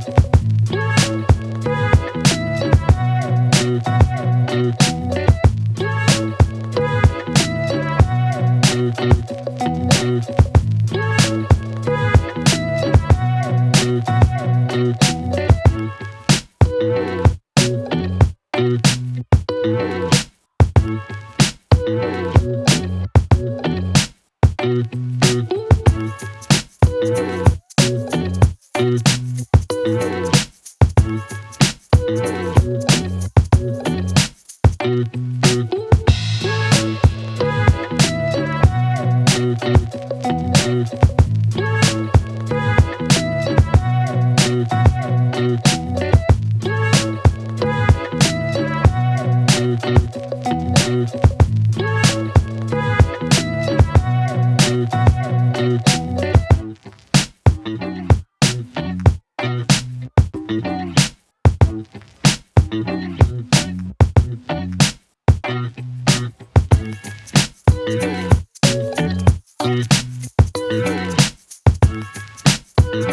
Thank Peace.